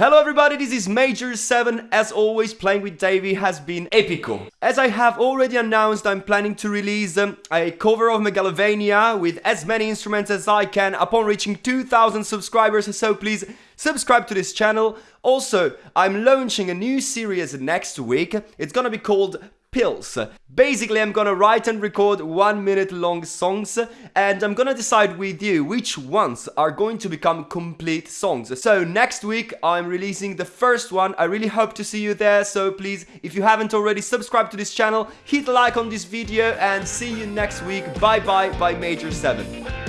Hello everybody, this is Major 7. As always, playing with Davey has been epico. As I have already announced, I'm planning to release um, a cover of Megalovania with as many instruments as I can upon reaching 2000 subscribers, so please subscribe to this channel. Also, I'm launching a new series next week. It's gonna be called pills. Basically, I'm gonna write and record one minute long songs and I'm gonna decide with you which ones are going to become complete songs. So next week, I'm releasing the first one. I really hope to see you there. So please, if you haven't already subscribed to this channel, hit like on this video and see you next week. Bye bye by Major 7.